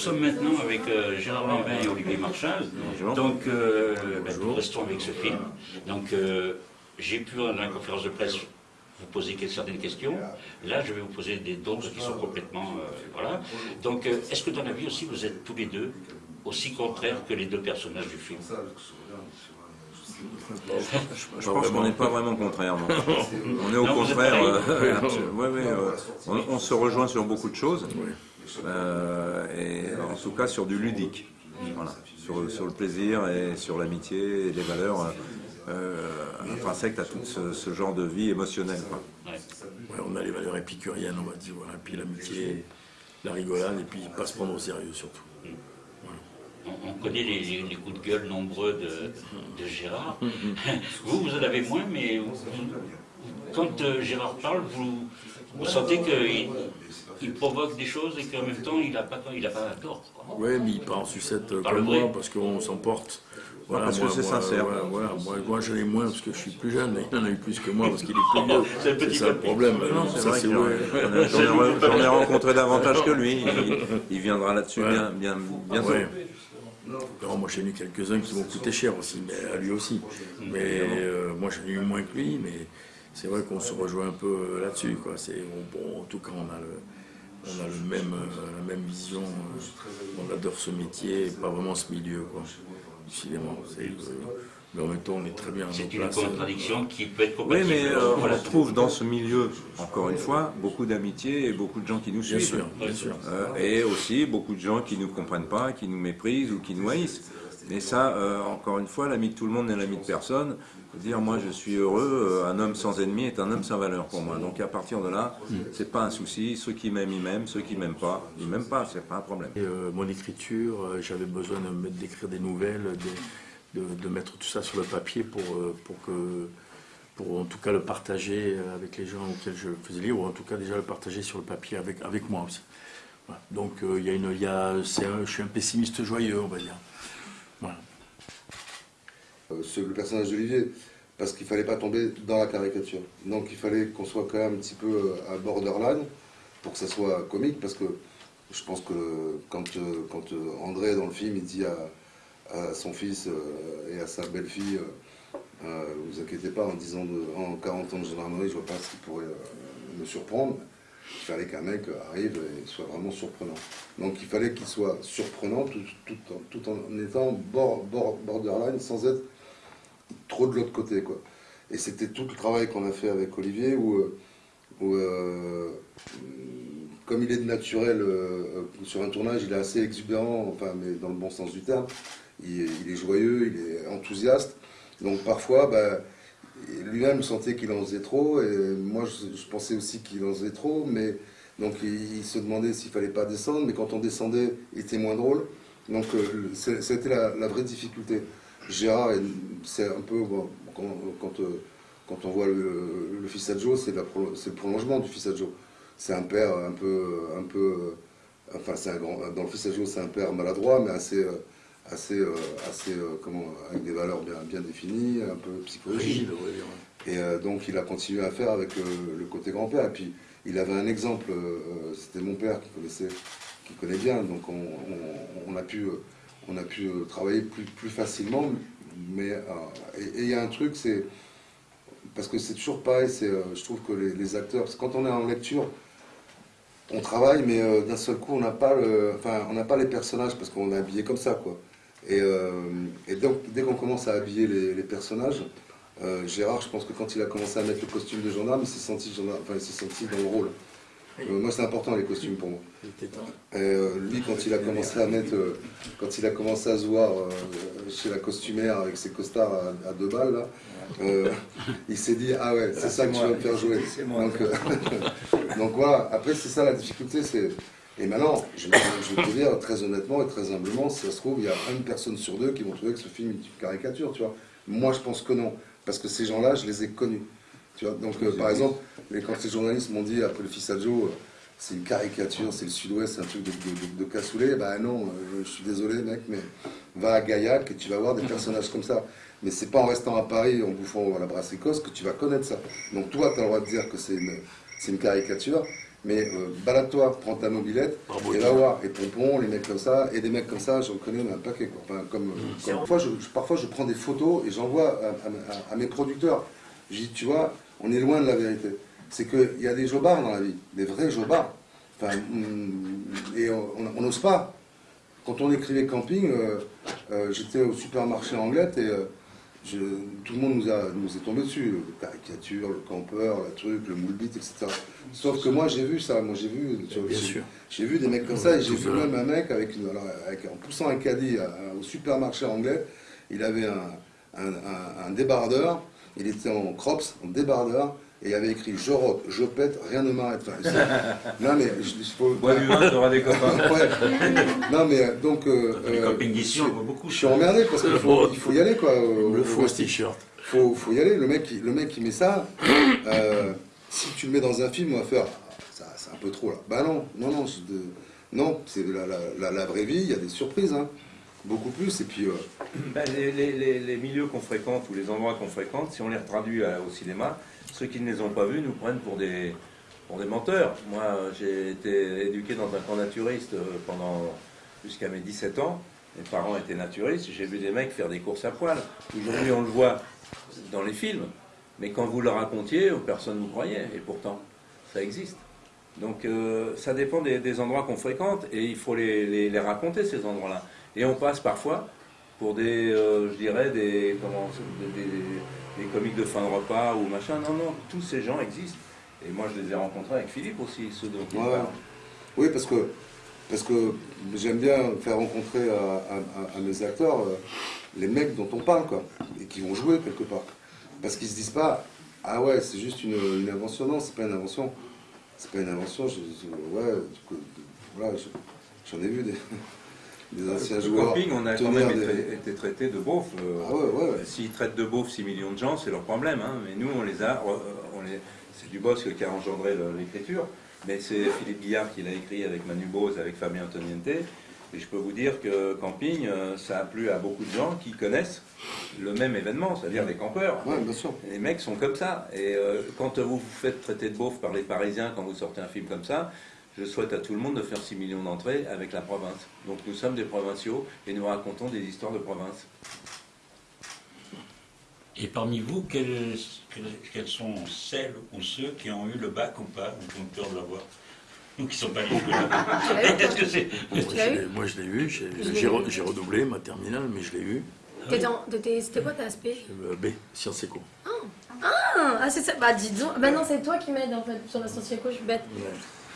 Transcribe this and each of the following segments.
sommes maintenant avec euh, Gérard Lambin et Olivier Marchal. Donc, euh, ben, nous restons avec ce film. Donc, euh, j'ai pu, dans la conférence de presse, vous poser certaines questions. Là, je vais vous poser d'autres qui sont complètement... voilà. Donc, est-ce que dans la vie aussi, vous êtes tous les deux aussi contraires que les deux personnages du film? Je pense qu'on n'est pas vraiment contraire. On est au contraire. on, se rejoint sur beaucoup de choses. Euh, et en tout cas sur du ludique. Voilà. Sur, sur, le plaisir et sur l'amitié et les valeurs euh, intrinsèques à tout ce, genre de vie émotionnelle. on a les valeurs épicuriennes, on va dire, voilà. puis l'amitié, la rigolade, et puis pas se prendre au sérieux surtout. On, connaît les, coups de gueule nombreux de, Gérard. vous, vous en avez moins, mais quand euh, Gérard parle, vous, vous sentez qu'il il provoque des choses et qu'en même temps, il n'a pas, il a pas tort. Oui, mais il part en sucette euh, comme moi, parce qu'on s'emporte. Voilà, parce que c'est sincère. Voilà, moi, moi j'en ai moins parce que je suis plus jeune, mais il en a eu plus que moi parce qu'il est plus vieux. c'est ça le problème. J'en ai rencontré davantage que lui. Il, viendra là-dessus bien, bien, bientôt. Non, moi j'ai eu quelques-uns qui m'ont coûté cher aussi, mais à lui aussi. Mais euh, moi j'en ai eu moins que lui, mais c'est vrai qu'on se rejoint un peu là-dessus. Bon, en tout cas, on a le, on a le même, euh, la même vision, euh, on adore ce métier et pas vraiment ce milieu, quoi, décidément. Euh, mais en même temps, on est très bien C'est une contradiction qui peut être compatible. Oui, mais on trouve dans ce milieu, encore une fois, beaucoup d'amitié et beaucoup de gens qui nous suivent. Bien sûr, bien sûr. et aussi beaucoup de gens qui ne nous comprennent pas, qui nous méprisent ou qui nous haïssent. Et ça, encore une fois, l'ami de tout le monde n'est l'ami de personne dire moi je suis heureux, euh, un homme sans ennemi est un homme sans valeur pour moi. Donc à partir de là, mm. c'est pas un souci. Ceux qui m'aiment, ils m'aiment. Ceux qui m'aiment pas, ils m'aiment pas. C'est pas un problème. Euh, mon écriture, euh, j'avais besoin d'écrire des nouvelles, de, mettre tout ça sur le papier pour, pour que pour en tout cas le partager avec les gens auxquels je faisais lire, ou en tout cas déjà le partager sur le papier avec, avec moi aussi. Donc il y a une, y a, je suis un pessimiste joyeux, on va dire. Euh, le personnage d'Olivier, parce qu'il ne fallait pas tomber dans la caricature. Donc il fallait qu'on soit quand même un petit peu euh, à borderline pour que ça soit comique, parce que je pense que quand, euh, quand André, dans le film, il dit à, son fils et à sa belle-fille, vous inquiétez pas, en disant en 40 ans de gendarmerie, je vois pas ce qui pourrait me surprendre. Il fallait qu'un mec arrive et soit vraiment surprenant. Donc il fallait qu'il soit surprenant tout, en, étant borderline, sans être trop de l'autre côté. Quoi. Et c'était tout le travail qu'on a fait avec Olivier, où, euh, euh, comme il est de naturel euh, sur un tournage, il est assez exubérant, enfin, mais dans le bon sens du terme. Il, est joyeux, il est enthousiaste. Donc parfois, bah, lui-même sentait qu'il en faisait trop, et moi je, pensais aussi qu'il en faisait trop, mais donc il, se demandait s'il fallait pas descendre, mais quand on descendait, il était moins drôle. Donc c'était la, la, vraie difficulté. Gérard, c'est un peu, quand, euh, quand, on voit le, fils Adjo, c'est le prolongement du fils Adjo. C'est un père un peu, un peu enfin, un grand, dans le fils Adjo, c'est un père maladroit, mais assez, assez, assez comment, avec des valeurs bien, bien définies, un peu psychologiques. Et euh, donc, il a continué à faire avec le côté grand-père. Et puis, il avait un exemple, euh, c'était mon père qui connaissait, qui connaît bien, donc on a pu on a pu euh, travailler plus, facilement. Mais, euh, et il y a un truc, c'est. Parce que c'est toujours pareil, euh, je trouve que les, acteurs. Quand on est en lecture, on travaille, mais d'un seul coup, on n'a pas, les personnages parce qu'on est habillé comme ça, quoi. Et, donc, dès qu'on commence à habiller les, personnages, Gérard, je pense que quand il a commencé à mettre le costume de gendarme, il s'est senti dans le rôle. Euh, moi, c'est important les costumes pour moi. Euh, lui, quand il a commencé à mettre, euh, quand il a commencé à se voir chez la costumière avec ses costards à, deux balles, là, il s'est dit ah ouais, c'est ça que tu vas me faire jouer. Donc, voilà. Après, c'est ça la difficulté, c'est et maintenant, je, vais te dire très honnêtement et très humblement, si ça se trouve, il y a une personne sur deux qui vont trouver que ce film est une caricature, tu vois. Moi, je pense que non, parce que ces gens-là, je les ai connus donc, euh, par exemple, quand les journalistes m'ont dit après le fils Adjo, euh, c'est une caricature, c'est le sud-ouest, c'est un truc de, de, cassoulet, ben non, euh, je, suis désolé mec, mais va à Gaillac et tu vas voir des personnages comme ça. Mais c'est pas en restant à Paris, en bouffant à la brassicose, que tu vas connaître ça. Donc toi, tu as le droit de dire que c'est une, une, caricature, Mais euh, balade-toi, prends ta mobilette, et va voir. Et Pompon, les mecs comme ça, et des mecs comme ça, j'en connais un paquet. Quoi. Enfin, comme, comme- parfois, je, je- parfois, je prends des photos et j'envoie à, à- à mes producteurs. Je dis, tu vois, on est loin de la vérité. C'est qu'il y a des jobards dans la vie, des vrais jobards. Enfin, hum, et on n'ose pas. Quand on écrivait camping, euh, euh, j'étais au supermarché Anglette et euh, je- tout le monde nous, a, nous est tombé dessus. Le caricature, le campeur, le truc, le moule bit, etc. Sauf que moi j'ai vu ça, moi j'ai vu, j'ai- sûr. j'ai vu des mecs comme ça et j'ai vu même un mec avec, une- alors, avec- en poussant un caddie à- au supermarché anglais, il avait un, un, un- un débardeur, il était en crops, en débardeur, et il avait écrit je rote, je pète, rien ne m'arrête. Enfin, non mais je, je- faut- Bois du vin, t'auras des copains. Ouais. Non mais euh, donc euh, Les d'ici, je- on voit beaucoup. je suis emmerdé parce qu'il faut, il faut y aller quoi. Il au- le Westie. t-shirt. faut, faut y aller. Le mec, qui- le mec qui met ça, euh, si tu le mets dans un film, on va faire Ah, ça, c'est un peu trop là. Bah non, non, non, c'est de- non, c'est la, la, la- la vraie vie. Il y a des surprises, hein. Beaucoup plus. Et puis euh, Ben, les, milieux qu'on fréquente ou les endroits qu'on fréquente, si on les traduit à- au cinéma, ceux qui ne les ont pas vus nous prennent pour des, pour des menteurs. Moi, j'ai été éduqué dans un camp naturiste euh, pendant jusqu'à mes 17 ans. Mes parents étaient naturistes. J'ai vu des mecs faire des courses à poil. Aujourd'hui, on le voit dans les films. Mais quand vous le racontiez, personne ne vous croyait. Et pourtant, ça existe. Donc euh, ça dépend des, endroits qu'on fréquente et il faut les- les raconter ces endroits-là. Et on passe parfois pour des, euh, je dirais, des, comment, des, des- des comiques de fin de repas ou machin. Non, non, tous ces gens existent. Et moi je les ai rencontrés avec Philippe aussi, ceux dont Ouais. oui, parce que parce que j'aime bien faire rencontrer à, à- mes acteurs euh, les mecs dont on parle quoi, et qui vont jouer quelque part. Parce qu'ils se disent pas ah ouais c'est juste une, une invention. Non, c'est pas une invention. C'est pas une invention. Je, je- ouais, du coup, voilà, je- j'en ai vu des, des anciens Le joueurs. camping, on a quand même des- été, été traité de beauf. euh, Ah ouais, ouais, ouais. S'ils traitent de beauf 6 millions de gens, c'est leur problème. hein. Mais nous, on les a. euh, On les, c'est Dubosc qui a engendré l'écriture. Mais c'est Philippe Guillard qui l'a écrit avec Manu Bose, avec Fabien Antoniente. Et je peux vous dire que camping, euh, ça a plu à beaucoup de gens qui connaissent le même événement, c'est-à-dire les campeurs. Ouais, bien sûr. Les mecs sont comme ça. Et euh, quand vous vous faites traiter de beauf par les Parisiens quand vous sortez un film comme ça, je souhaite à tout le monde de faire 6 millions d'entrées avec la province. Donc nous sommes des provinciaux et nous racontons des histoires de province. Et parmi vous, quels sont celles ou ceux qui ont eu le bac ou pas, ou qui ont peur de l'avoir Ou qui ne sont pas? Est-ce que c'est. Moi, je l'ai- Moi, je l'ai eu. J'ai redoublé ma terminale, mais je l'ai eu. C'était quoi ta aspect Euh, B, sciences éco. Ah, ah, c'est ça. Bah dis donc. Bah non, c'est toi qui m'aides en fait sur la science éco, je suis bête.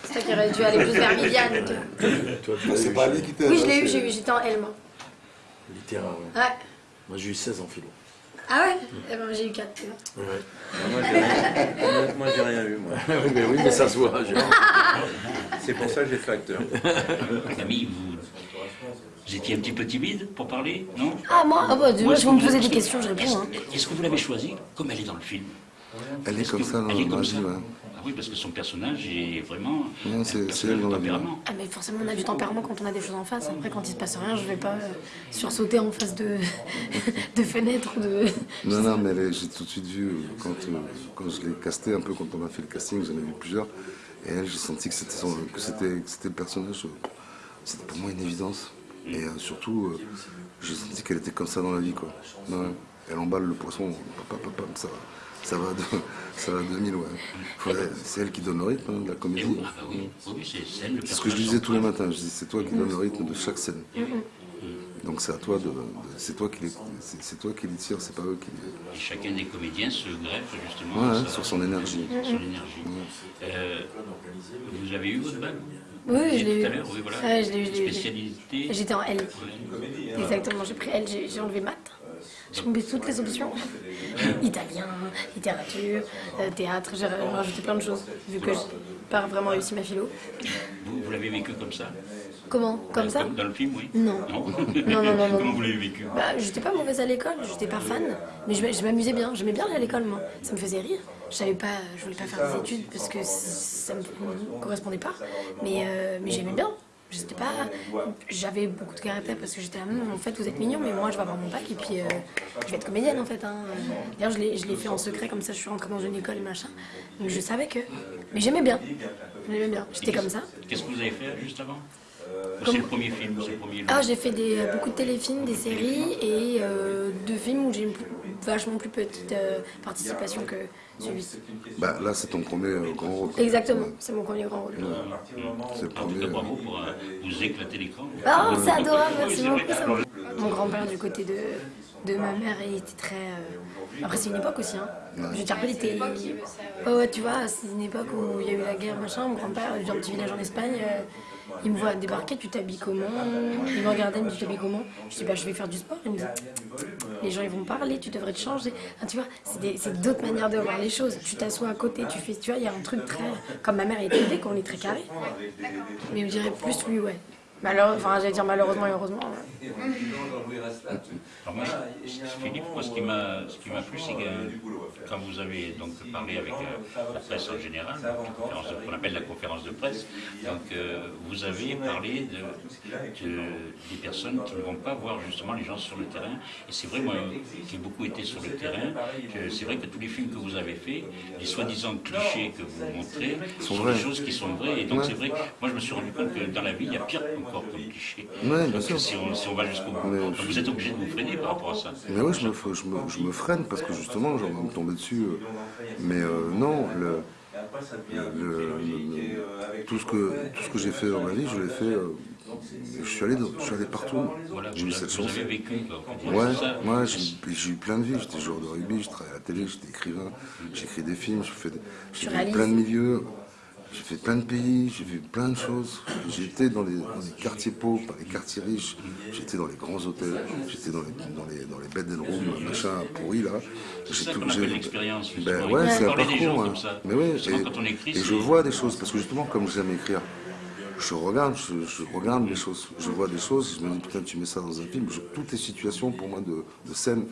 C'est toi qui aurais dû aller plus vers Viviane. C'est pas lui qui t'aide. Oui, je l'ai eu, j'ai eu- j'étais en L moi. Littéraire, ouais. Ouais. Moi, j'ai eu 16 en philo. Ah ouais? Eh ben j'ai eu 4. Ouais, ouais. Moi, j'ai rien, eu. Moi. oui, mais oui, mais ça se voit. C'est pour ça que j'ai fait acteur. Camille, vous, vous étiez un petit peu timide pour parler, non? Ah moi, ah bah, dis-moi, Moi, si vous me posez des questions, je réponds. Est-ce Hein. que vous l'avez choisie comme elle est dans le film? Elle est comme que- ça dans elle est dans comme la ça. vie, ouais. Oui, parce que son personnage est vraiment Non, c'est personnage elle dans de la vie, tempérament. Ah mais forcément on a du tempérament quand on a des choses en face. Après quand il se passe rien, je vais pas euh, sursauter en face de, de fenêtres ou de... Non, non, mais est- j'ai tout de suite vu, euh, quand, euh, quand je l'ai casté un peu, quand on a fait le casting, j'en ai vu plusieurs, et elle, j'ai senti que c'était son- que c'était que c'était le personnage, c'était pour moi une évidence. Et euh, surtout, euh, j'ai senti qu'elle était comme ça dans la vie, quoi. Ouais. Elle emballe le poisson, papa, papa, ça va, ça va, de, ça va à 2000, ouais. Faut- C'est elle qui donne le rythme hein, de la comédie. oui, ah bah oui, oui, c'est celle, le C'est ce que je disais tous les matins, je dis c'est toi qui donne le rythme de chaque scène. Donc c'est à toi de, de- c'est toi qui les, c'est toi qui les tire, c'est pas eux qui. Et chacun des comédiens se greffe justement Ouais, sur, sa- sur son énergie. sur son énergie. Euh, vous avez eu votre bac? Oui, oui, je l'ai Tout eu. à l'heure, oui, voilà. Spécialité. J'étais en L. Ouais. Exactement, j'ai pris L, j'ai j'ai enlevé maths. J'ai mis toutes les options. Italien, littérature, euh, théâtre, j'ai rajouté plein de choses, vu que j'ai pas vraiment réussi ma philo. Vous, vous l'avez vécu comme ça Comment? Comme ça? Dans le film, oui Non. Non, Non, non, non, non. Comment vous l'avez vécu? Bah, j'étais pas mauvaise à l'école, j'étais pas fan, mais je, je m'amusais bien. J'aimais bien aller à l'école, moi. Ça me faisait rire. Je savais pas, je voulais pas faire des études parce que ça me, me correspondait pas, mais, euh, mais j'aimais bien. J'étais pas. J'avais beaucoup de caractère parce que j'étais là, Hum, en fait, vous êtes mignon, mais moi, je vais avoir mon bac et puis euh, je vais être comédienne en fait. Hein. D'ailleurs, je l'ai je fait en secret, comme ça, je suis rentrée dans une école et machin. Donc je savais que. Mais j'aimais bien. J'aimais bien. J'étais comme ça. Qu'est-ce que vous avez fait juste avant? C'est le premier film, c'est le premier. Ah, j'ai fait des, beaucoup de téléfilms, des séries et euh, deux films où j'ai vachement plus petite euh, participation que celui-ci. Bah, là, c'est ton premier euh, grand rôle. Exactement, c'est mon premier grand rôle. C'est le En tout premier. bravo pour euh, vous éclater l'écran. Ah, c'est adorable, merci beaucoup. Mon grand-père du côté de, de ma mère, il était très. euh, Après, c'est une époque aussi. Hein. Je veux dire, il était. Ouais, ouais, tu vois, c'est une époque où il y a eu la guerre, machin. Mon grand-père, un petit village en Espagne. Il me voit débarquer, tu t'habilles comment Il me regardait, il me dit, tu t'habilles comment Je dis, bah, je vais faire du sport. Il me dit, les gens, ils vont parler, tu devrais te changer. Tu vois, c'est d'autres manières de voir les choses. Tu t'assois à côté, tu fais. Tu vois, il y a un truc très. Comme ma mère est élevée, qu'on est très carré. Mais je dirais plus lui, ouais. Malheureux, enfin, j'allais dire malheureusement et heureusement. ouais. Alors moi, Philippe, moi, ce qui m'a, ce qui m'a plu, c'est que quand vous avez donc parlé avec euh, la presse en général, la conférence de- qu'on appelle la conférence de presse, donc euh, vous avez parlé de, de- des personnes qui ne vont pas voir justement les gens sur le terrain. Et c'est vrai, moi, qui ai beaucoup été sur le terrain, que c'est vrai que tous les films que vous avez faits, les soi-disant clichés que vous montrez, sont, des choses qui sont vraies. Et donc c'est vrai, moi je me suis rendu compte que dans la vie, il y a pire encore comme cliché. Ouais, bien sûr. si on, si on va jusqu'au bout, Mais donc, vous êtes obligé de vous freiner par rapport à ça. Mais oui, je me, je, me, je me freine parce que justement, j'ai envie de me tomber dessus. euh, Mais euh, non, le, le- le- tout ce que, tout ce que j'ai fait dans ma vie, je l'ai fait. euh, je, suis allé dans- je suis allé partout. Voilà, J'ai vous, eu cette vous chance. avez vécu, quoi, on peut dire, Ouais, ouais j'ai j'ai eu plein de vies. J'étais joueur de rugby, je travaillais à la télé, j'étais écrivain, j'écris des films, j'ai fait, j'ai Tu fait réalises. plein de milieux, j'ai fait plein de pays, j'ai vu plein de choses. J'étais dans les, dans les quartiers pauvres, pas les quartiers riches, j'étais dans les grands hôtels, j'étais dans les, dans les, dans les bed and rooms, machin pourri là. C'est J'ai ça qu'on appelle l'expérience. ben ouais, c'est un parcours. hein. Mais ouais, et, quand on écrit, et je vois des choses, parce que justement, comme j'aime écrire, je regarde, je, je regarde les choses, je vois des choses, je me dis putain, tu mets ça dans un film, je- toutes les situations pour moi de, de scène,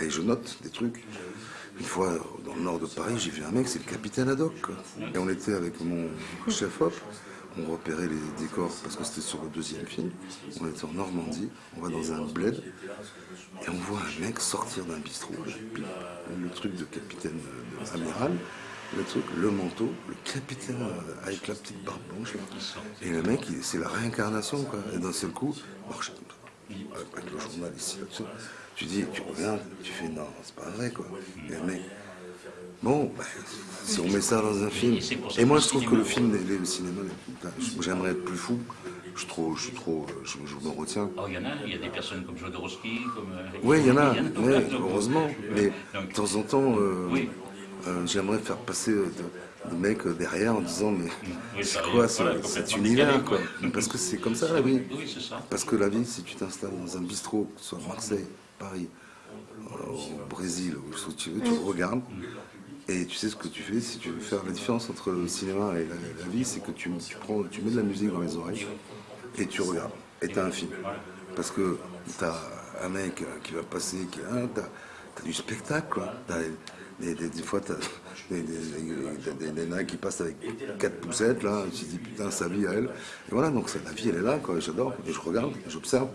et je note des trucs. Une fois, dans le nord de Paris, j'ai vu un mec, c'est le capitaine Haddock. Et on était avec mon chef op, on repérait les décors, parce que c'était sur le deuxième film. On était en Normandie, on va dans un bled, et on voit un mec sortir d'un bistrot, le truc de capitaine de amiral, le manteau, le capitaine euh, avec la petite barbe blanche. Et le mec, c'est la réincarnation quoi. Et d'un seul coup, marche. Avec le journal ici. Tu dis, tu regardes, tu fais non, c'est pas vrai quoi. Et mec, bon, bah, si on met ça dans un film. Et moi je trouve que le film, le cinéma, j'aimerais être plus fou. Je suis trop, je suis trop, euh, je, je me retiens. Oh, il y en a, il y a des personnes comme Jodorowsky, comme. euh, Oui, il y en a, mais heureusement. Mais de temps en temps, euh, Oui. Euh, j'aimerais faire passer euh, de- des mecs euh, derrière en disant mais Oui, c'est quoi ce- voilà, cet univers quoi. Parce que c'est comme ça la vie. Oui, ça. Parce que la vie, si tu t'installes dans un bistrot, que ce soit Marseille, Paris, euh, au Brésil, où tu veux, tu regardes. Et tu sais ce que tu fais, si tu veux faire la différence entre le cinéma et la, la vie, c'est que tu, tu prends, tu mets de la musique dans les oreilles et tu regardes. Et t'as un film. Parce que t'as un mec euh, qui va passer, qui hein, t'as, t'as du spectacle, quoi. Des, des- fois, des, des, des- nains qui passent avec quatre poussettes, là. Te dis, putain, sa vie à elle. Et voilà, donc la vie, elle est là, quoi. J'adore. Et je regarde, j'observe.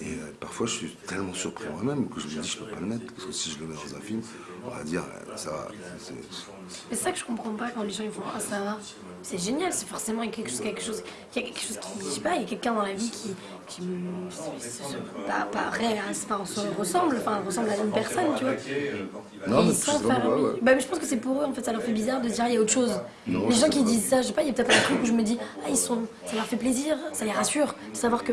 Et euh, parfois, je suis tellement surpris moi-même que je me dis, je peux pas le mettre. Parce que si je le mets dans un film, on va dire, euh, ça va. c'est- ça que je comprends pas quand les gens ils font Ah, ça va. C'est génial, c'est forcément quelque chose, quelque chose, il y a quelque chose qui, je sais pas, il y a quelqu'un dans la vie qui, qui me- c'est- c'est- pas, pas pas, on se ressemble, enfin, on ressemble à une personne, tu vois. Non, mais ouais. Bah, mais je pense que c'est pour eux, en fait, ça leur fait bizarre de dire il y a autre chose. Non, les gens qui disent ça, je sais pas, il y a peut-être un truc où je me dis ah, ils sont, ça leur fait plaisir, ça les rassure de savoir que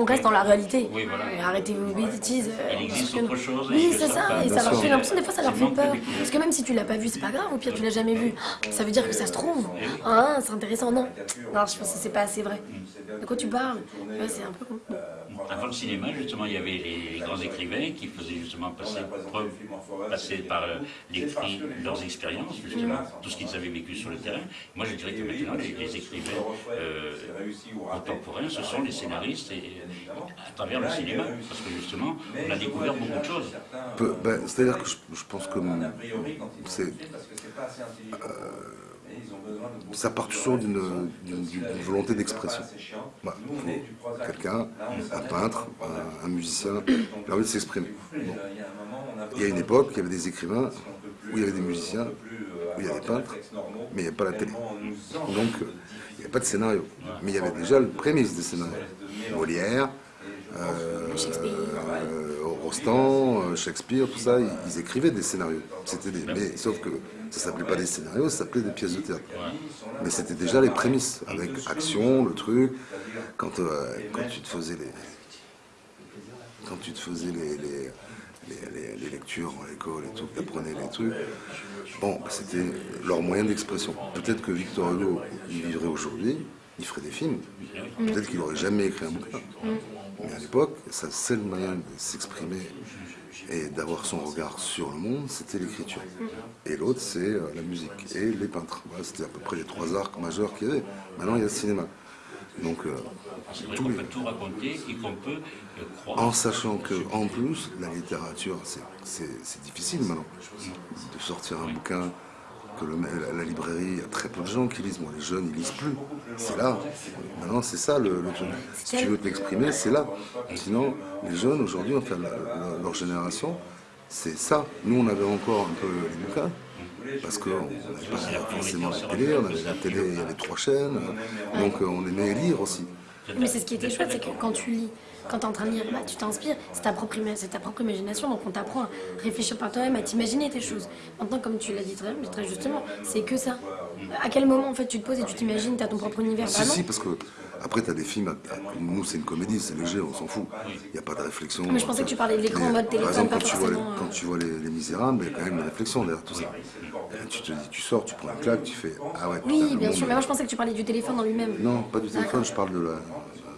on reste dans la réalité. Oui, voilà. Arrêtez vos bêtises. euh, Il existe autre chose Oui, c'est ça et ça leur fait l'impression, des fois, ça leur fait peur. Parce que même si tu l'as pas vu, c'est pas grave, au pire, tu l'as jamais vu. Ça veut dire que ça se trouve. Hein, c'est intéressant, non. Non, je pense que c'est pas assez vrai. De quoi tu parles? Ouais, c'est un peu. Avant le cinéma, justement, il y avait les, les grands écrivains qui faisaient justement passer, preuve, passer par euh, l'écrit leurs expériences, justement, tout ce qu'ils avaient vécu sur le terrain. Moi, je dirais que maintenant, les, les écrivains euh, contemporains, ce sont les scénaristes et, à travers le cinéma, parce que justement, on a découvert beaucoup de choses. Ben, C'est-à-dire que je, je pense que mon- c'est. euh, ça part toujours d'une volonté d'expression. Bah, quelqu'un, un peintre, un, musicien, il a envie de s'exprimer. Il y a une époque, il y avait des écrivains, où il y avait des musiciens, où il y avait des peintres, mais il n'y avait pas la télé. Donc, il n'y avait pas de scénario. Mais il y avait déjà le prémisse des scénarios. Molière, euh, Rostand, euh, Shakespeare, tout ça, ils, écrivaient des scénarios. C'était des, mais sauf que ça s'appelait pas des scénarios, ça s'appelait des pièces de théâtre. Mais c'était déjà les prémices, avec action, le truc. Quand, euh, tu te faisais les, lectures à l'école et tout, tu apprenais les trucs, bon, bah, c'était leur moyen d'expression. Peut-être que Victor Hugo, vivrait aujourd'hui, il ferait des films. Peut-être qu'il n'aurait jamais écrit un bouquin. Mais à l'époque, sa seul moyen de s'exprimer et d'avoir son regard sur le monde, c'était l'écriture. Et l'autre, c'est euh, la musique et les peintres. c'était à peu près les trois arcs majeurs qu'il y avait. Maintenant, il y a le cinéma. Donc, euh, tout tout raconter et qu'on peut croire. En sachant que, en plus, la littérature, c'est difficile maintenant de sortir un bouquin la, librairie, il y a très peu de gens qui lisent. Moi, les jeunes, ils lisent plus. C'est là. Maintenant, c'est ça le, Si tu veux t'exprimer, c'est là. Sinon, les jeunes, aujourd'hui, enfin, leur génération, c'est ça. Nous, on avait encore un peu les bouquins. Parce qu'on n'avait pas forcément la télé, on avait la télé, il y avait trois chaînes, donc on aimait lire aussi. Mais c'est ce qui était chouette, c'est que quand tu lis, quand tu es en train de lire, bah, tu t'inspires, c'est ta, propre, ta propre imagination, donc on t'apprend à réfléchir par toi-même, à t'imaginer tes choses. Maintenant, comme tu l'as dit très, très justement, c'est que ça. À quel moment, en fait, tu te poses et tu t'imagines, tu as ton propre univers Si, si, parce que après, tu as des films, nous, c'est une comédie, c'est léger, on s'en fout. Il n'y a pas de réflexion. Mais je pensais que tu parlais de l'écran en mode téléphone, pas quand, tu vois les, quand tu vois les, Misérables, il y a quand même une réflexion derrière tout ça. tu te dis, tu sors, tu prends un claque, tu fais Ah ouais. Oui, bien sûr, mais moi je pensais que tu parlais du téléphone en lui-même. Non, pas du téléphone, je parle de la,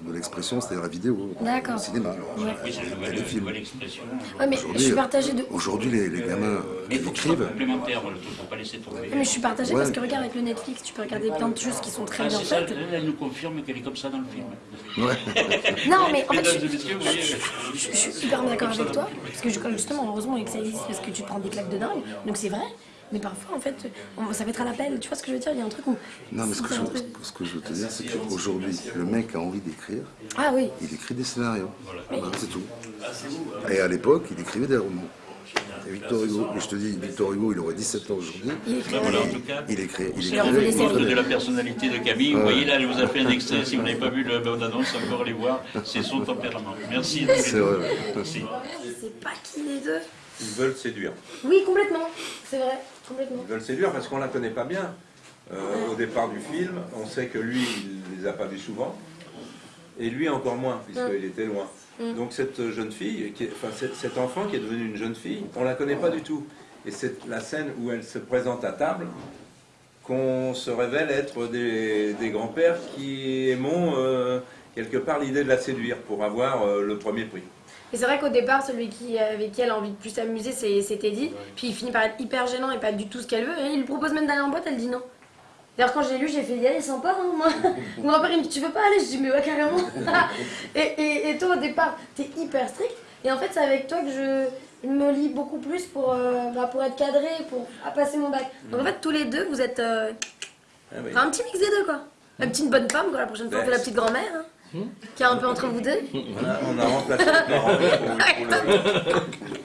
de l'expression, c'est-à-dire la vidéo, le cinéma, ouais. oui, c'est les films. Ouais, mais je suis partagée de... Aujourd'hui, les, les, gamins qui écrivent... complémentaire, faut pas laisser tomber. Mais je suis partagée parce que regarde, avec le Netflix, tu peux regarder plein de choses qui sont très ah, bien faites. Ça, elle nous confirme qu'elle est comme ça dans le film. Ouais. non, mais en fait, je, je, je, suis super d'accord avec toi, parce que justement, heureusement que ça existe, parce que tu prends des claques de dingue, donc c'est vrai. Mais parfois, en fait, ça va être à l'appel. Tu vois ce que je veux dire? Il y a un truc où. Non, mais ce que, je, ce que je veux te dire, c'est qu'aujourd'hui, le mec a envie d'écrire. Ah oui. Il écrit des scénarios. Voilà. c'est tout. Et à l'époque, il écrivait des romans. Et Victor Hugo, je te dis, Victor Hugo, il aurait 17 ans aujourd'hui. Il écrit. voilà, en tout cas, il écrit. Il écrit. de la personnalité de Camille. Vous voyez là, elle vous a fait un extrait. Si vous n'avez pas vu le bande-annonce, encore aller voir. C'est son tempérament. Merci. C'est vrai. Merci. Je sais pas qui les deux. Ils veulent séduire. Oui, complètement. C'est vrai. Complètement. Ils veulent séduire parce qu'on la connaît pas bien. Euh, au départ du film, on sait que lui, il les a pas vus souvent. Et lui encore moins, puisqu'il était loin. Mm. Donc cette jeune fille, qui enfin cet enfant qui est devenu une jeune fille, on la connaît pas du tout. Et c'est la scène où elle se présente à table qu'on se révèle être des, grands-pères qui aimont euh, quelque part l'idée de la séduire pour avoir euh, le premier prix. Et c'est vrai qu'au départ, celui qui, avec qui elle a envie de plus s'amuser, c'est Teddy. Puis il finit par être hyper gênant et pas du tout ce qu'elle veut. Et il lui propose même d'aller en boîte, elle dit non. D'ailleurs, quand j'ai lu, j'ai fait y aller sans peur. Hein, moi. Mon grand-père, il me dit Tu veux pas aller? Je dis Mais ouais, carrément. et, et, toi, au départ, t'es hyper strict. Et en fait, c'est avec toi que je me lis beaucoup plus pour, euh, bah, pour être cadré, pour passer mon bac. Donc en fait, tous les deux, vous êtes euh, ah un petit mix des deux, quoi. La petite bonne femme, quoi. La prochaine fois, on fait la petite grand-mère. Hein. Qui est un peu entre vous deux On a, remplacé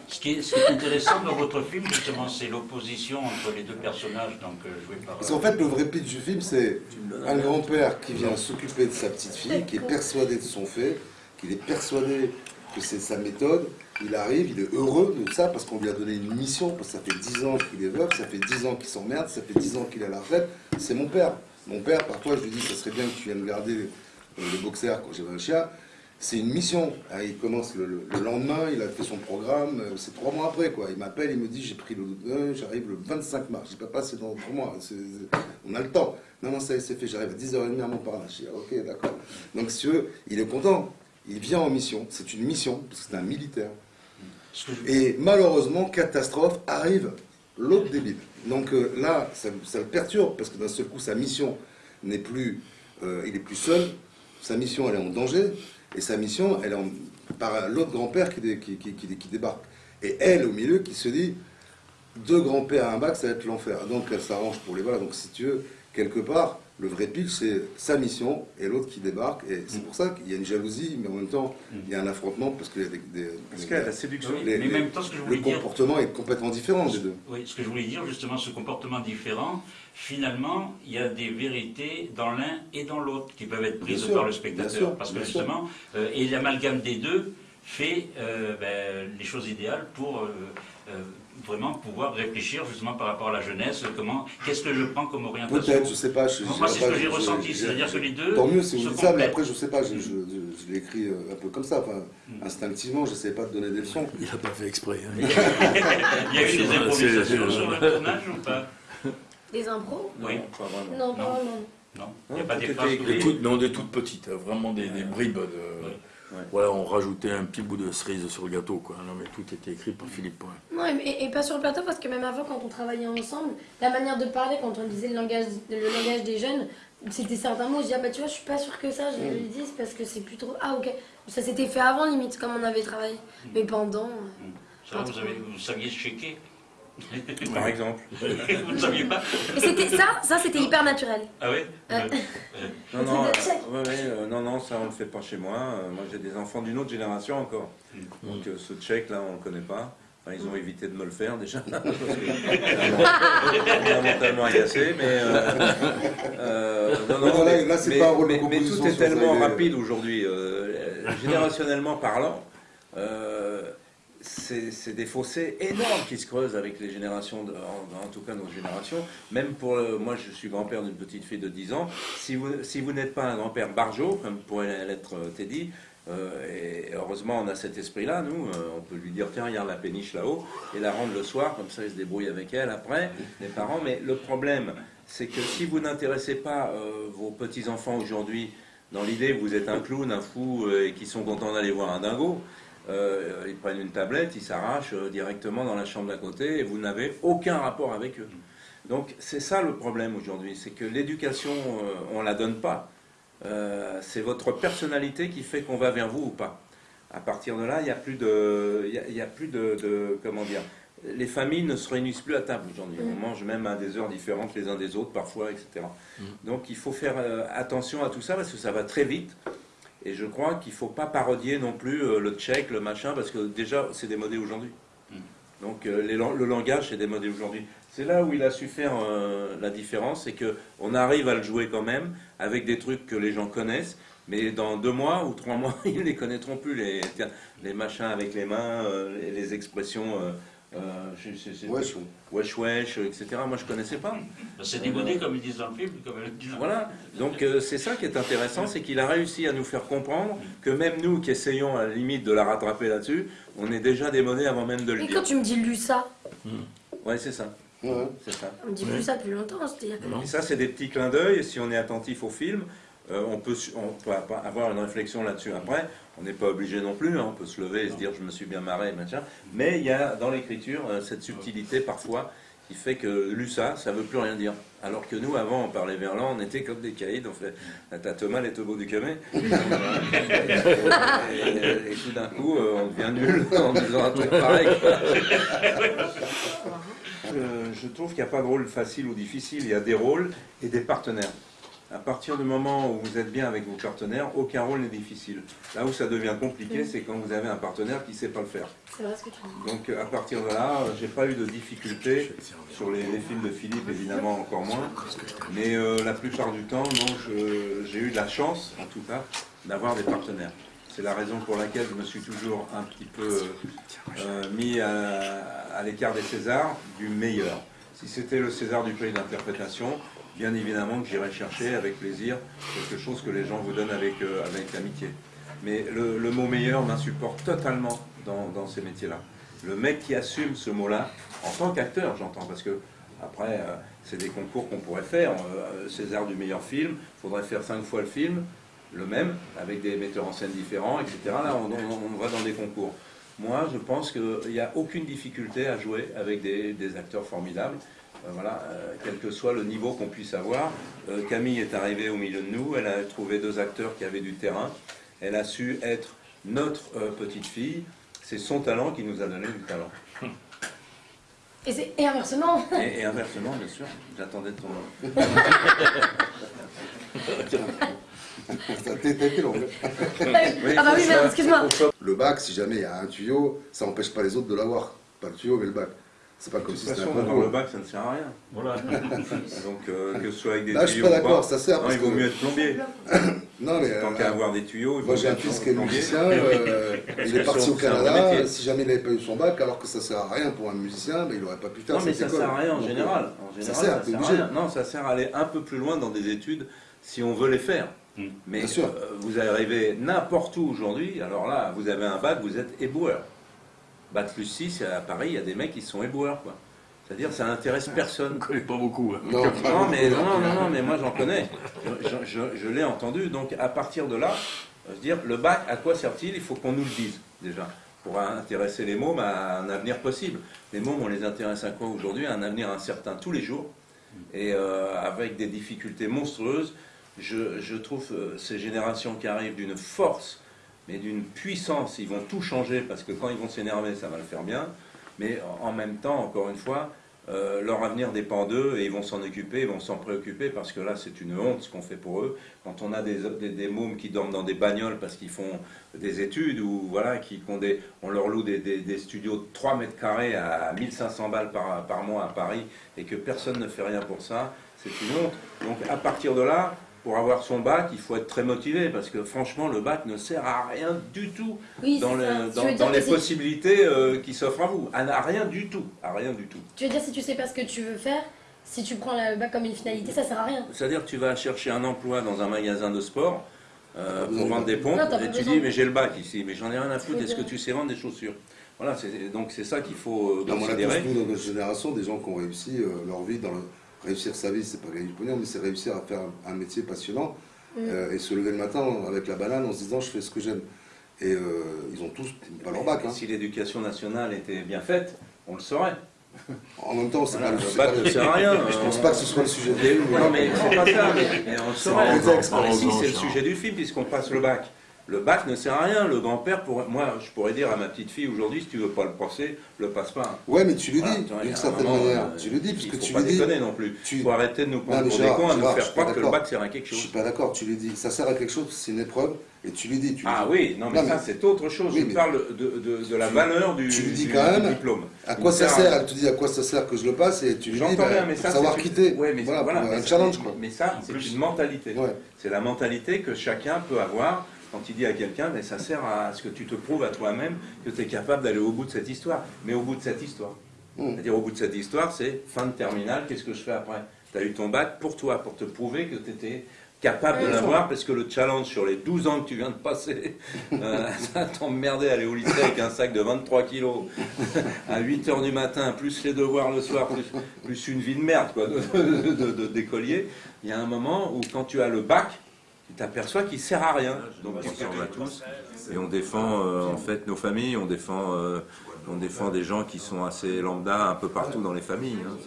ce, qui est, ce qui est intéressant dans votre film, justement, c'est l'opposition entre les deux personnages donc, euh, joués par... Parce qu'en fait, le vrai pitch du film, c'est un grand-père qui vient s'occuper de sa petite fille, qui est persuadé de son fait, qu'il est persuadé que c'est sa méthode. Il arrive, il est heureux de ça parce qu'on lui a donné une mission, parce que ça fait 10 ans qu'il est veuf, ça fait 10 ans qu'il s'emmerde, ça fait 10 ans qu'il est à la retraite. C'est mon père. Mon père, parfois, je lui dis, ça serait bien que tu viennes garder le boxeur quand j'avais un chien, c'est une mission. Ah, il commence le, lendemain, il a fait son programme, euh, c'est trois mois après. quoi. Il m'appelle, il me dit j'ai pris le. Euh, j'arrive le 25 mars. Je dis pas c'est dans trois mois, on a le temps. Non, non, ça c'est fait, j'arrive à 10h30 à Montparnasse. Je dis ok, d'accord. Donc si veux, il est content. Il vient en mission, c'est une mission, parce que c'est un militaire. Et malheureusement, catastrophe, arrive l'autre débile. Donc euh, là, ça, ça, le perturbe, parce que d'un seul coup, sa mission n'est plus. il est plus seul, sa mission, elle est en danger, et sa mission, elle est en, par l'autre grand-père qui, qui, qui, débarque. Et elle, au milieu, qui se dit, deux grands-pères à un bac, ça va être l'enfer. Donc elle s'arrange pour les voilà. Donc si tu veux, quelque part, le vrai pitch, c'est sa mission et l'autre qui débarque. Et c'est pour ça qu'il y a une jalousie, mais en même temps, il y a un affrontement parce qu'il y a des. des- Parce des- que la séduction. Les- mais en même temps, ce que je le voulais dire, comportement est complètement différent des deux. oui, ce que je voulais dire justement, ce comportement différent, finalement, il y a des vérités dans l'un et dans l'autre qui peuvent être prises par le spectateur, sûr, parce que justement, euh, et l'amalgame des deux fait euh, ben, les choses idéales pour euh, vraiment pouvoir réfléchir justement par rapport à la jeunesse, comment, qu'est-ce que je prends comme orientation. Peut-être, je sais pas. Je, Moi, c'est ce que j'ai ressenti, c'est-à-dire que les deux Tant mieux si vous dites ça, mais après, je sais pas, je, je, je- je l'ai écrit euh, un peu comme ça, enfin, Mm. instinctivement, je ne sais pas de donner des leçons. Il n'a pas fait exprès. hein. Il y a eu des improvisations sur le tournage ou pas Des impros Oui. pas vraiment. Non, pas Non. vraiment. Non, il n'y a Non, pas des phrases écrit. Des toutes, non, des toutes petites, hein, vraiment des, des bribes. De. Ouais. Voilà, on rajoutait un petit bout de cerise sur le gâteau, quoi. Non, mais tout était écrit par Philippe Poin. Non, et, et pas sur le plateau, parce que même avant, quand on travaillait ensemble, la manière de parler, quand on disait le langage, le langage des jeunes, c'était certains mots, je dis, ah bah tu vois, je suis pas sûre que ça, je le dise, parce que c'est plus trop. Ah ok, ça s'était fait avant, limite, comme on avait travaillé. Mais pendant. euh, Ça, vous, avez, vous saviez checker Par exemple. Vous ne saviez pas c'était ça, ça c'était hyper naturel. Ah oui Euh. Non, non, euh, ouais, euh, non, non, ça on le fait pas chez moi. Euh, moi j'ai des enfants d'une autre génération encore. Mm. Donc euh, ce check là on le connaît pas. Enfin, ils ont évité de me le faire déjà. parce que fondamentalement agacé, mais euh, euh, non, non, mais, là, c'est mais- pas un rôle de mais- mais tout est tellement rapide aujourd'hui, euh, générationnellement parlant. euh, c'est des fossés énormes qui se creusent avec les générations, en, tout cas notre génération. Même pour le- moi, je suis grand-père d'une petite fille de 10 ans. Si vous, n'êtes pas un grand-père barjot, comme pourrait l'être euh, Teddy, euh, et heureusement on a cet esprit-là, nous, euh, on peut lui dire tiens, regarde la péniche là-haut, et la rendre le soir, comme ça il se débrouille avec elle après, les parents. Mais le problème, c'est que si vous n'intéressez pas euh, vos petits-enfants aujourd'hui dans l'idée vous êtes un clown, un fou, euh, et qu'ils sont contents d'aller voir un dingo, euh, ils prennent une tablette, ils s'arrachent euh, directement dans la chambre d'à côté et vous n'avez aucun rapport avec eux. Donc c'est ça le problème aujourd'hui, c'est que l'éducation, euh, on la donne pas. Euh, c'est votre personnalité qui fait qu'on va vers vous ou pas. À partir de là, il n'y a plus de, il y a, y a plus de, de- comment dire, les familles ne se réunissent plus à table aujourd'hui. On mange même à des heures différentes les uns des autres parfois, etc. Donc il faut faire euh, attention à tout ça parce que ça va très vite. Et je crois qu'il ne faut pas parodier non plus euh, le tchèque, le machin, parce que déjà, c'est démodé aujourd'hui. Mm. Donc euh, les le langage, c'est démodé aujourd'hui. C'est là où il a su faire euh, la différence, c'est qu'on arrive à le jouer quand même, avec des trucs que les gens connaissent, mais dans deux mois ou trois mois, ils ne les connaîtront plus, les, les machins avec les mains, euh, les, les expressions... euh, je- wesh wesh, etc. Moi, je connaissais pas. C'est démodé comme ils disent dans le film. Comme ils disent dans- Voilà, donc euh, c'est ça qui est intéressant, c'est qu'il a réussi à nous faire comprendre que même nous qui essayons à la limite de la rattraper là-dessus, on est déjà démodé avant même de le Et quand tu me dis lu ça, Ouais, c'est ça, Ouais. c'est ça. on me dit plus ça depuis longtemps, c'est-à-dire que. Non. Et ça, c'est des petits clins d'œil, si on est attentif au film, euh, on, peut, on avoir une réflexion là-dessus après. On n'est pas obligé non plus, hein, on peut se lever et se dire je me suis bien marré, machin. Mais il y a dans l'écriture euh, cette subtilité parfois qui fait que lu ça, ça veut plus rien dire. Alors que nous, avant, on parlait verlan, on était comme des caïds, on fait ta Thomas les beau du camé. et, et- et tout d'un coup, euh, on devient nul en disant un truc pareil. Je trouve qu'il n'y a pas de rôle facile ou difficile, il y a des rôles et des partenaires. À partir du moment où vous êtes bien avec vos partenaires, aucun rôle n'est difficile. Là où ça devient compliqué, c'est quand vous avez un partenaire qui ne sait pas le faire. C'est vrai ce que tu dis. Donc euh, à partir de là, euh, j'ai pas eu de difficultés sur les, les films de Philippe, évidemment encore moins. Mais euh, la plupart du temps, non, j'ai eu de la chance, en tout cas, d'avoir des partenaires. C'est la raison pour laquelle je me suis toujours un petit peu euh, mis à, à l'écart des Césars du meilleur. Si c'était le César du prix d'interprétation, bien évidemment que j'irais chercher avec plaisir quelque chose que les gens vous donnent avec, euh, avec amitié. Mais le, mot meilleur m'insupporte totalement dans, dans ces métiers-là. Le mec qui assume ce mot-là, en tant qu'acteur, j'entends, parce que après, euh, c'est des concours qu'on pourrait faire. Euh, César du meilleur film, il faudrait faire cinq fois le film, le même, avec des metteurs en scène différents, etc. Là, on, va dans des concours. Moi, je pense qu'il n'y a aucune difficulté à jouer avec des acteurs formidables. Euh, voilà, euh, quel que soit le niveau qu'on puisse avoir. Euh, Camille est arrivée au milieu de nous, elle a trouvé deux acteurs qui avaient du terrain. Elle a su être notre euh, petite fille. C'est son talent qui nous a donné du talent. Et, inversement. Et, et inversement, bien sûr, j'attendais ton nom. Été long. ah bah oui, merde, excuse-moi. Le bac, si jamais il y a un tuyau, ça n'empêche pas les autres de l'avoir. Pas le tuyau, mais le bac. C'est pas comme si c'était un façon, dans concours. le bac, ça ne sert à rien. Voilà. Donc, euh, que ce soit avec des Là, je suis tuyaux pas d'accord, ça sert Non, parce il vaut que- mieux être plombier. Non, mais Tant euh, qu'à avoir des tuyaux, moi j'ai un fils qui est musicien, euh, il est parti au Canada, si jamais il n'avait pas eu son bac, alors que ça sert à rien pour un musicien, ben, il n'aurait pas pu faire Non, mais ça école. sert à rien en général. ça En général, sert, ça sert à rien. Non, ça sert à aller un peu plus loin dans des études si on veut les faire. Mm. Mais Bien sûr. euh, vous arrivez n'importe où aujourd'hui, alors là, vous avez un bac, vous êtes éboueur. Bac plus 6, à Paris, il y a des mecs qui sont éboueurs, quoi. C'est-à-dire, ça n'intéresse personne. Je connais pas beaucoup. hein. Non, pas Non, mais, beaucoup, non, non, non, mais moi j'en connais. Je, je- je l'ai entendu. Donc à partir de là, je veux dire, le bac, à quoi sert-il? Il faut qu'on nous le dise déjà. Pour intéresser les mômes à un avenir possible. Les mômes, on les intéresse à quoi aujourd'hui? À un avenir incertain tous les jours. Et euh, avec des difficultés monstrueuses. Je, je trouve euh, ces générations qui arrivent d'une force, mais d'une puissance. Ils vont tout changer parce que quand ils vont s'énerver, ça va le faire bien. Mais en même temps, encore une fois, euh, leur avenir dépend d'eux et ils vont s'en occuper, ils vont s'en préoccuper parce que là c'est une honte ce qu'on fait pour eux. Quand on a des, mômes qui dorment dans des bagnoles parce qu'ils font des études ou voilà, qui, on leur loue des studios de 3 mètres carrés à 1500 balles par, par mois à Paris et que personne ne fait rien pour ça, c'est une honte. Donc à partir de là, pour avoir son bac, il faut être très motivé parce que franchement le bac ne sert à rien du tout Oui, dans, le- les possibilités euh, qui s'offrent à vous. À, à rien du tout, à rien du tout. Tu veux dire si tu sais pas ce que tu veux faire, si tu prends le bac comme une finalité, ça sert à rien. C'est-à-dire que tu vas chercher un emploi dans un magasin de sport euh, pour vendre des pompes Non, et tu besoin. dis mais j'ai le bac ici, mais j'en ai rien à foutre, est-ce que tu sais vendre des chaussures? Voilà, c'est- donc c'est ça qu'il faut euh, Non, mais on a tous, considérer. nous, dans notre génération, des gens qui ont réussi euh, leur vie, dans le- réussir sa vie, c'est pas gagner du pognon, mais c'est réussir à faire un, un métier passionnant euh, et se lever le matin avec la banane en se disant je fais ce que j'aime. Et euh, ils ont tous pas leur bac. hein. Si l'éducation nationale était bien faite, on le saurait. En même temps, c'est Voilà, pas le à rien. Je pense pas que ce soit le sujet de Non mais c'est pas ça, mais, mais on le saurait. si, c'est le sujet du film puisqu'on passe le bac. Le bac ne sert à rien. Le grand-père, pourrait- moi, je pourrais dire à ma petite fille aujourd'hui, si tu veux pas le procès, le passe pas. Ouais, mais tu lui dis, Voilà, il d'une certaine moment, manière. euh, Tu lui dis, parce il que faut tu pas lui dis. déconner non plus. tu- Il faut arrêter de nous prendre Non, pour des cons, à nous je faire croire pas que le bac sert à quelque Je chose. suis pas d'accord, tu lui dis, ça sert à quelque chose, c'est une épreuve, et tu lui dis. Tu Ah dis, oui, non mais Non, ça mais- c'est autre chose. Oui, Je mais- parle de, de, de la tu- valeur du, tu lui dis quand même diplôme. À Il quoi ça sert. Elle te dit à quoi ça sert que je le passe, et tu lui dis, mais pour ça savoir quitter. Voilà, pour un ça- challenge, quoi. Mais ça, c'est une mentalité. C'est la mentalité que chacun peut avoir quand il dit à quelqu'un, mais ça sert à ce que tu te prouves à toi-même que tu es capable d'aller au bout de cette histoire. Mais au bout de cette histoire. Mm. C'est-à-dire au bout de cette histoire, c'est fin de terminale, qu'est-ce que je fais après? Tu as eu ton bac pour toi, pour te prouver que tu étais capable de Ouais, l'avoir, parce que le challenge sur les 12 ans que tu viens de passer, euh, ça t'emmerdait aller au lycée avec un sac de 23 kilos à 8 heures du matin, plus les devoirs le soir, plus, plus une vie de merde quoi, de, de- de- de- d'écolier. Il y a un moment où quand tu as le bac, tu t'aperçois qu'il sert à rien. Donc tu ressemble à tous. Et on défend euh, en fait nos familles, on défend, euh, on défend des gens qui sont assez lambda un peu partout dans les familles. hein,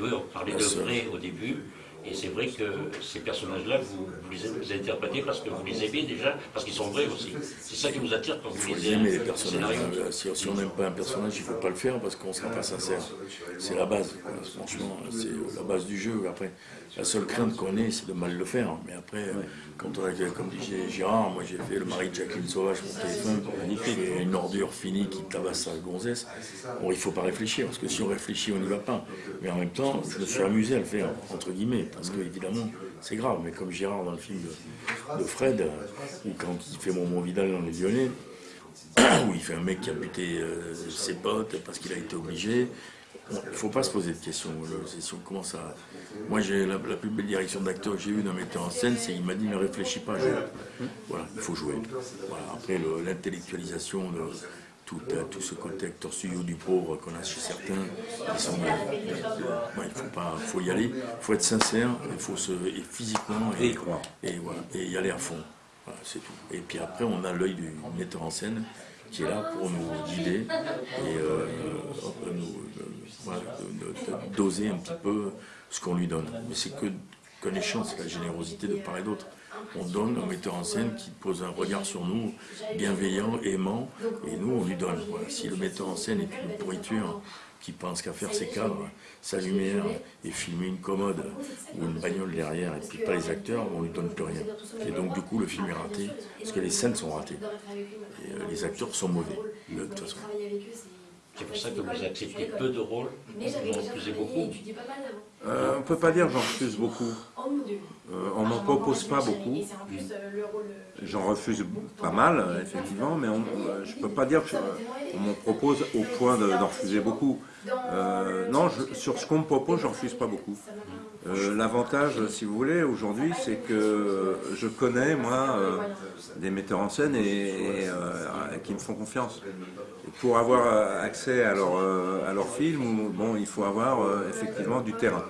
Oui, on parlait de vrai au début, et c'est vrai que ces personnages-là, vous, vous les interprétez parce que vous les aimez déjà, parce qu'ils sont vrais aussi. C'est ça qui vous attire quand vous faut les aimer, les aimez. personnages. Euh, Si, si on n'aime pas un personnage, il ne faut pas le faire parce qu'on ne sera pas sincère. C'est la base, quoi. franchement, c'est la base du jeu. Après, la seule crainte qu'on ait, c'est de mal le faire. Mais après, euh, quand on a, comme disait Gérard, moi j'ai fait le mari de Jacqueline Sauvage pour téléphone, magnifique, une ordure finie qui tabasse sa gonzesse. Bon, il ne faut pas réfléchir, parce que si on réfléchit, on n'y va pas. Mais en même temps, je me suis amusé à le faire, entre guillemets, parce que évidemment, c'est grave. Mais comme Gérard dans le film de, Fred, ou quand il fait mon, Vidal dans les Lyonnais, où il fait un mec qui a buté euh, ses potes parce qu'il a été obligé. Il ne faut pas se poser de questions. Moi, j'ai la, plus belle direction d'acteur que j'ai eue d'un metteur en scène, c'est qu'il m'a dit ne réfléchis pas, joue. Voilà, il faut jouer. Après, le- l'intellectualisation, de tout, euh, tout ce côté acteur studio du pauvre qu'on a chez certains, ils sont, Ouais, il faut pas, faut y aller, il faut être sincère, il faut se, et physiquement Et y croire. et voilà, et y aller à fond. Voilà, c'est tout. Et puis après, on a l'œil du metteur en scène qui est là pour nous guider et euh, nous, euh, voilà, doser un petit peu ce qu'on lui donne. Mais c'est que qu'un échange, c'est la générosité de part et d'autre. On donne un metteur en scène qui pose un regard sur nous, bienveillant, aimant, et nous, on lui donne. Si le metteur en scène est une pourriture, qui pense qu'à faire ses cadres, sa lumière, et filmer une commode ou une bagnole derrière, et puis pas les acteurs, on lui donne plus rien. Et donc, du coup, le film est raté, parce que les scènes sont ratées. Euh, les acteurs sont mauvais, de toute façon. C'est pour ça que vous acceptez peu de rôles, vous en refusez beaucoup. Euh, on ne peut pas dire j'en refuse beaucoup. Euh, on m'en propose pas beaucoup. J'en refuse pas mal, effectivement, mais on- euh, je ne peux pas dire qu'on m'en propose au point de- d'en refuser beaucoup. Euh, non, je- sur ce qu'on me propose, j'en refuse pas beaucoup. Euh, L'avantage, si vous voulez, aujourd'hui, c'est que je connais, moi, euh, des metteurs en scène et, et, qui me font confiance. Et pour avoir accès à leur, à leur film, bon, il faut avoir effectivement du terrain.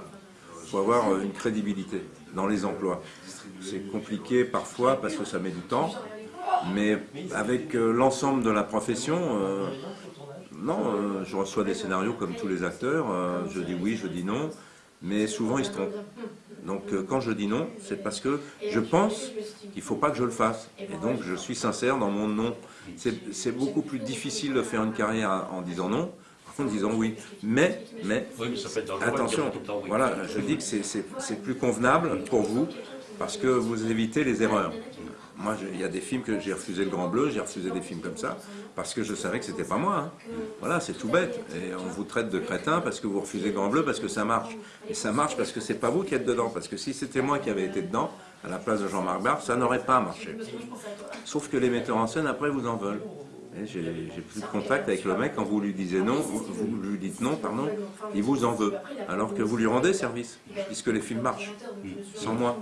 Il faut avoir une crédibilité dans les emplois. C'est compliqué parfois parce que ça met du temps, mais avec l'ensemble de la profession, non, euh, je reçois des scénarios comme tous les acteurs, euh, je dis oui, je dis non, mais souvent ils se trompent. Donc euh, quand je dis non, c'est parce que je pense qu'il ne faut pas que je le fasse. Et donc je suis sincère dans mon non. C'est beaucoup plus difficile de faire une carrière en disant non en disant oui. Mais, mais, Oui, ça attention, oui. voilà, je dis que c'est- plus convenable pour vous parce que vous évitez les erreurs. Moi, il y a des films que j'ai refusé le Grand Bleu, j'ai refusé des films comme ça, parce que je savais que c'était pas moi. hein. Voilà, c'est tout bête. Et on vous traite de crétin parce que vous refusez Grand Bleu parce que ça marche. Et ça marche parce que c'est pas vous qui êtes dedans. Parce que si c'était moi qui avais été dedans, à la place de Jean-Marc Barre, ça n'aurait pas marché. Sauf que les metteurs en scène, après, vous en veulent. Et J'ai j'ai plus de contact avec le mec quand vous lui disiez non, vous, vous lui dites non, pardon, il vous en veut. Alors que vous lui rendez service, puisque les films marchent, sans moi.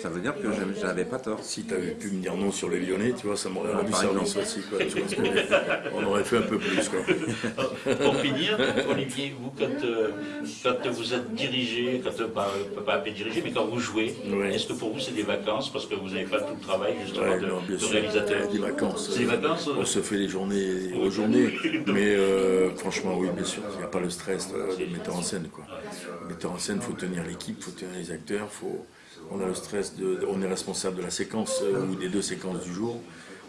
Ça veut dire que je n'avais pas tort. Si tu avais pu me dire non sur les Lyonnais, tu vois, ça m'aurait rendu service exemple. aussi. Quoi, tu vois. On aurait fait un peu plus. Quoi. Pour finir, Olivier, vous, quand, euh, quand vous êtes dirigé, quand, euh, pas, pas, dirigé, mais quand vous jouez, est-ce que pour vous c'est des vacances parce que vous n'avez pas tout le travail justement Ouais, de, non, de réalisateur des vacances. C'est des vacances On se les journées aux journées. Mais euh, franchement, oui, bien sûr, il n'y a pas le stress euh, de metteur en scène. Quoi. Metteur en scène, faut tenir l'équipe, faut tenir les acteurs, faut... on a le stress, de... on est responsable de la séquence euh, ou des deux séquences du jour.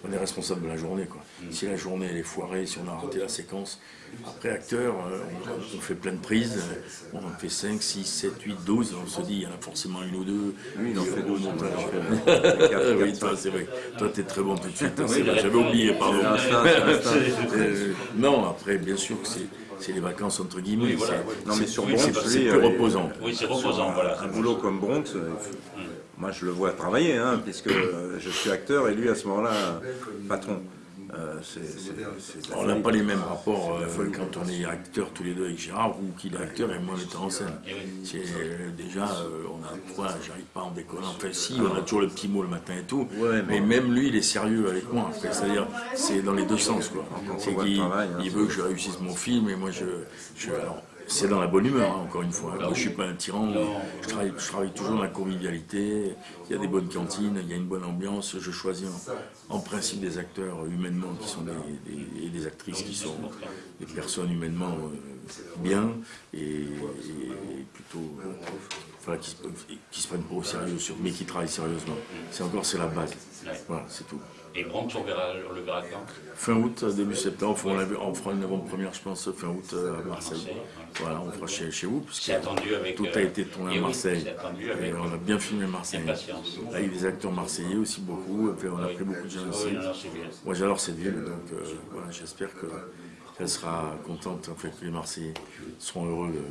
On est responsable de la journée. Quoi. Si la journée elle est foirée, si on a raté la séquence, après acteur, euh, on, on fait plein de prises, on en fait 5, 6, 7, 8, 12, on se dit il y en a forcément une ou deux. Lui, il en fait 12 montage. Quatre, oui, toi, c'est vrai. Toi, t'es très bon tout de suite. hein, Oui, bah, J'avais oublié, pardon. Euh, non, après, bien sûr que c'est, c'est les vacances entre guillemets. Oui, voilà, oui. Non, mais sur Oui, Bronx, c'est plus euh, reposant. Oui, c'est reposant, voilà. un boulot comme Bronx, euh, moi je le vois travailler, hein, puisque je suis acteur et lui à ce moment-là patron. Euh, On n'a pas les mêmes rapports euh, quand on est acteur tous les deux avec Gérard ou qu'il est acteur et moi metteur en scène. C'est, euh, déjà, euh, on a, voilà, j'arrive pas en déconnant. Enfin, si, on a toujours le petit mot le matin et tout. Ouais, mais... mais- même lui, il est sérieux avec moi. C'est-à-dire, c'est dans les deux sens, quoi. hein, il veut que je réussisse mon film et moi, je, je alors, c'est dans la bonne humeur, hein, encore une fois. Moi, je suis pas un tyran. Je travaille, je travaille toujours dans la convivialité. Il y a des bonnes cantines, il y a une bonne ambiance. Je choisis en, en principe des acteurs humainement qui sont des, des- et des actrices qui sont des personnes humainement euh, bien et, et plutôt euh, voilà, qui, se, qui se prennent pas au sérieux, mais qui travaillent sérieusement. C'est encore c'est la base. Voilà, c'est tout. Et Bronx, on, verra, on le verra quand Fin août, début septembre, on, fera une avant-première, je pense, fin août euh, à Marseille. Voilà, on fera chez, chez vous, puisque attendu avec, tout a euh, été tourné à Marseille. Et avec, on a bien filmé Marseille. impatience. Là, il y a des acteurs marseillais aussi, beaucoup. Et puis, on a Oui. pris beaucoup de gens aussi. Moi, j'adore cette ville, donc euh, voilà, j'espère que qu'elle sera contente, en fait, que les Marseillais seront heureux de,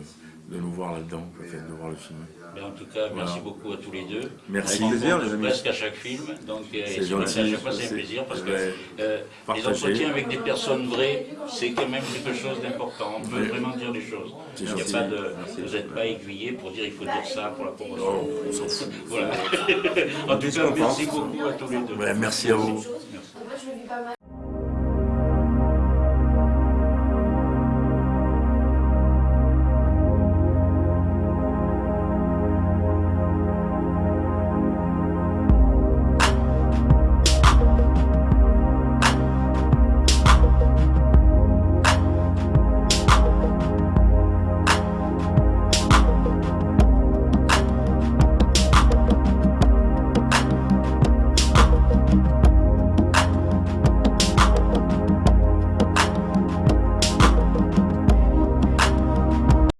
de nous voir là-dedans, en fait, de voir le film. Mais en tout cas, merci beaucoup à tous les deux. Merci. Avec plaisir, les amis. presque à chaque film. Donc, euh, C'est gentil, à chaque fois, c'est c'est- un plaisir parce que ouais. euh, les entretiens avec des personnes vraies, c'est quand même quelque chose d'important. On peut Ouais. vraiment dire les choses. C'est Il y a pas de, vous n'êtes pas aiguillé pour dire il faut dire ça pour la promotion. Oh, on s'en fout. Voilà. en tout cas, merci beaucoup à tous les deux. Ouais, merci à vous.